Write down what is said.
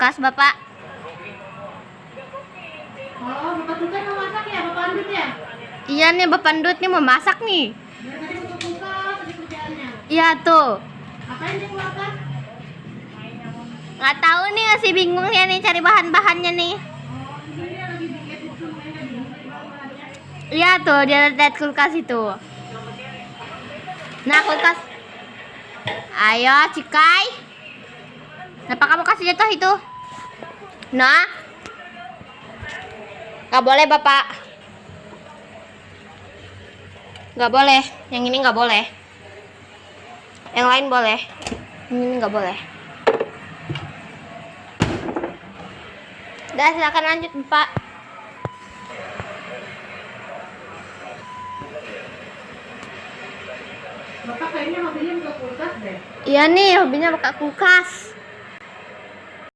kulkas bapak. Oh, Bapak Tukan mau masak ya, Bapak Andut ya? Iya nih bapak Ndut nih mau masak nih. Dari tadi buka kulkas, tadi kerjaannya. Iya tuh. Apain dia kulkas? Nggak tahu nih masih bingung ya nih cari bahan-bahannya nih. Oh. Iya tuh dia lihat kulkas itu. Nah kulkas. Ayo cikai. Kenapa kamu jatuh itu? Nah. Nggak boleh bapak. Nggak boleh. Yang ini nggak boleh. Yang lain boleh. Yang ini nggak boleh. Udah silakan lanjut bapak. Bapak kayaknya hobinya buka kulkas deh. Iya nih hobinya buka kulkas.